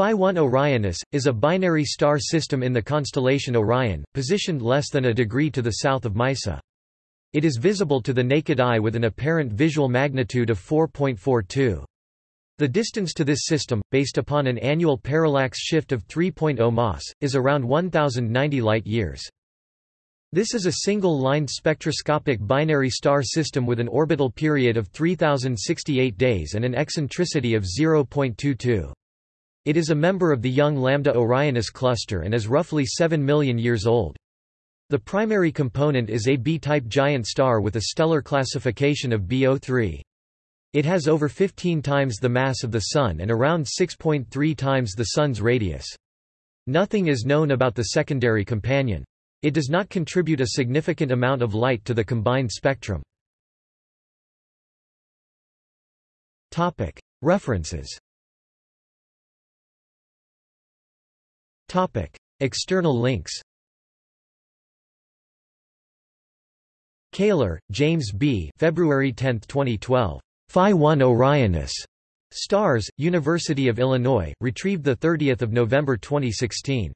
Phi 1 Orionis, is a binary star system in the constellation Orion, positioned less than a degree to the south of Meissa. It is visible to the naked eye with an apparent visual magnitude of 4.42. The distance to this system, based upon an annual parallax shift of 3.0 mas, is around 1090 light-years. This is a single-line spectroscopic binary star system with an orbital period of 3068 days and an eccentricity of 0.22. It is a member of the young Lambda Orionis cluster and is roughly 7 million years old. The primary component is a B-type giant star with a stellar classification of BO3. It has over 15 times the mass of the Sun and around 6.3 times the Sun's radius. Nothing is known about the secondary companion. It does not contribute a significant amount of light to the combined spectrum. References Topic: External links. Kaler, James B. February 10, 2012. Phi 1 Orionis. Stars, University of Illinois, retrieved 30 November 2016.